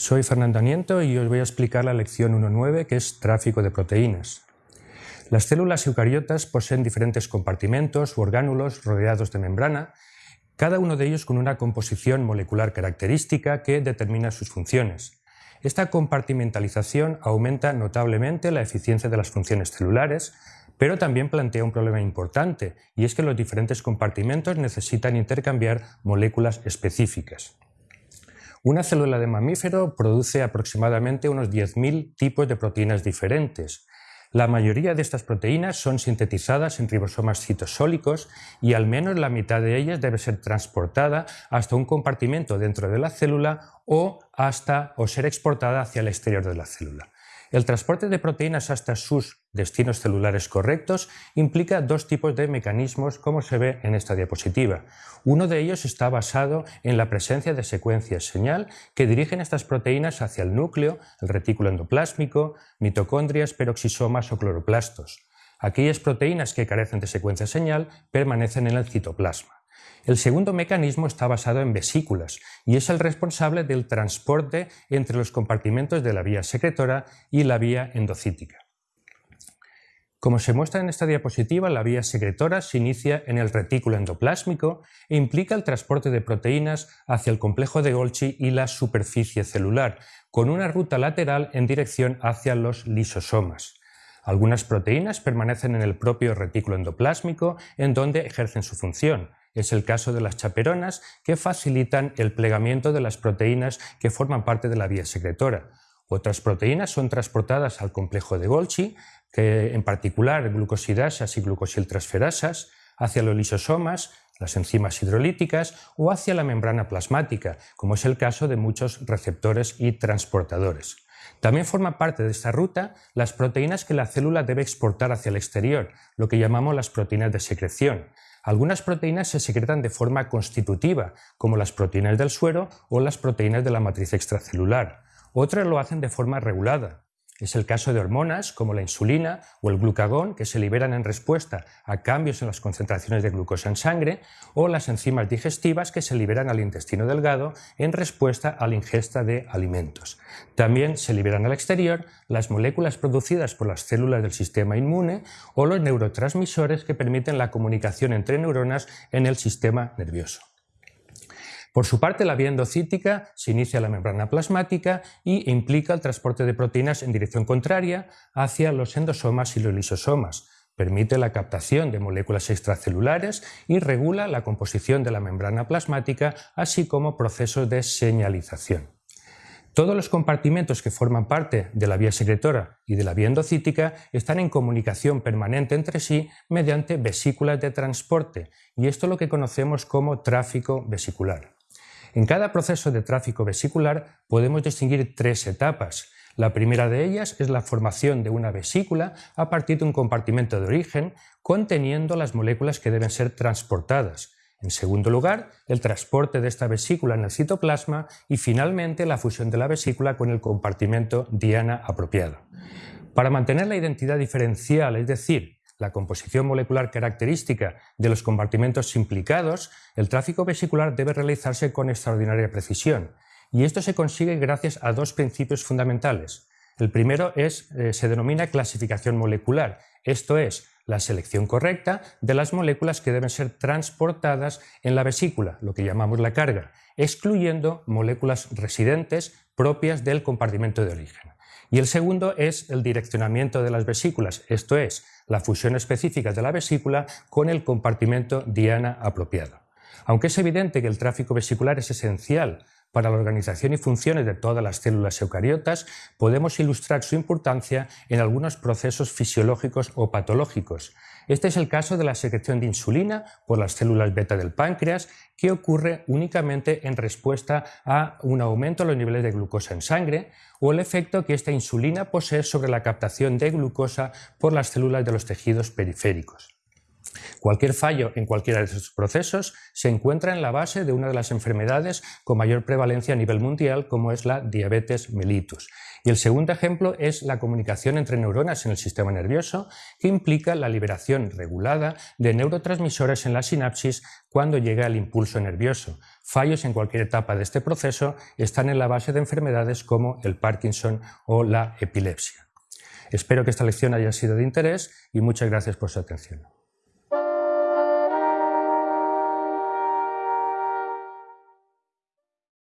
Soy Fernando Aniento y os voy a explicar la lección 1.9 que es tráfico de proteínas. Las células eucariotas poseen diferentes compartimentos u orgánulos rodeados de membrana, cada uno de ellos con una composición molecular característica que determina sus funciones. Esta compartimentalización aumenta notablemente la eficiencia de las funciones celulares, pero también plantea un problema importante, y es que los diferentes compartimentos necesitan intercambiar moléculas específicas. Una célula de mamífero produce aproximadamente unos 10.000 tipos de proteínas diferentes. La mayoría de estas proteínas son sintetizadas en ribosomas citosólicos y al menos la mitad de ellas debe ser transportada hasta un compartimento dentro de la célula o hasta o ser exportada hacia el exterior de la célula. El transporte de proteínas hasta sus destinos celulares correctos implica dos tipos de mecanismos como se ve en esta diapositiva. Uno de ellos está basado en la presencia de secuencias señal que dirigen estas proteínas hacia el núcleo, el retículo endoplásmico, mitocondrias, peroxisomas o cloroplastos. Aquellas proteínas que carecen de secuencia señal permanecen en el citoplasma. El segundo mecanismo está basado en vesículas y es el responsable del transporte entre los compartimentos de la vía secretora y la vía endocítica. Como se muestra en esta diapositiva, la vía secretora se inicia en el retículo endoplásmico e implica el transporte de proteínas hacia el complejo de Golgi y la superficie celular, con una ruta lateral en dirección hacia los lisosomas. Algunas proteínas permanecen en el propio retículo endoplásmico, en donde ejercen su función, es el caso de las chaperonas que facilitan el plegamiento de las proteínas que forman parte de la vía secretora. Otras proteínas son transportadas al complejo de Golgi, que en particular glucosidasas y glucosiltransferasas, hacia los lisosomas, las enzimas hidrolíticas o hacia la membrana plasmática, como es el caso de muchos receptores y transportadores. También forman parte de esta ruta las proteínas que la célula debe exportar hacia el exterior, lo que llamamos las proteínas de secreción, algunas proteínas se secretan de forma constitutiva, como las proteínas del suero o las proteínas de la matriz extracelular. Otras lo hacen de forma regulada, es el caso de hormonas como la insulina o el glucagón que se liberan en respuesta a cambios en las concentraciones de glucosa en sangre o las enzimas digestivas que se liberan al intestino delgado en respuesta a la ingesta de alimentos. También se liberan al exterior las moléculas producidas por las células del sistema inmune o los neurotransmisores que permiten la comunicación entre neuronas en el sistema nervioso. Por su parte, la vía endocítica se inicia la membrana plasmática y implica el transporte de proteínas en dirección contraria hacia los endosomas y los lisosomas. Permite la captación de moléculas extracelulares y regula la composición de la membrana plasmática, así como procesos de señalización. Todos los compartimentos que forman parte de la vía secretora y de la vía endocítica están en comunicación permanente entre sí mediante vesículas de transporte, y esto es lo que conocemos como tráfico vesicular. En cada proceso de tráfico vesicular podemos distinguir tres etapas. La primera de ellas es la formación de una vesícula a partir de un compartimento de origen conteniendo las moléculas que deben ser transportadas. En segundo lugar, el transporte de esta vesícula en el citoplasma y finalmente la fusión de la vesícula con el compartimento diana apropiado. Para mantener la identidad diferencial, es decir, la composición molecular característica de los compartimentos implicados, el tráfico vesicular debe realizarse con extraordinaria precisión, y esto se consigue gracias a dos principios fundamentales. El primero es, eh, se denomina clasificación molecular, esto es, la selección correcta de las moléculas que deben ser transportadas en la vesícula, lo que llamamos la carga, excluyendo moléculas residentes propias del compartimento de origen. Y el segundo es el direccionamiento de las vesículas, esto es, la fusión específica de la vesícula con el compartimento diana apropiado. Aunque es evidente que el tráfico vesicular es esencial para la organización y funciones de todas las células eucariotas, podemos ilustrar su importancia en algunos procesos fisiológicos o patológicos, este es el caso de la secreción de insulina por las células beta del páncreas, que ocurre únicamente en respuesta a un aumento de los niveles de glucosa en sangre o el efecto que esta insulina posee sobre la captación de glucosa por las células de los tejidos periféricos. Cualquier fallo en cualquiera de estos procesos se encuentra en la base de una de las enfermedades con mayor prevalencia a nivel mundial, como es la diabetes mellitus. Y el segundo ejemplo es la comunicación entre neuronas en el sistema nervioso, que implica la liberación regulada de neurotransmisores en la sinapsis cuando llega el impulso nervioso. Fallos en cualquier etapa de este proceso están en la base de enfermedades como el Parkinson o la epilepsia. Espero que esta lección haya sido de interés y muchas gracias por su atención.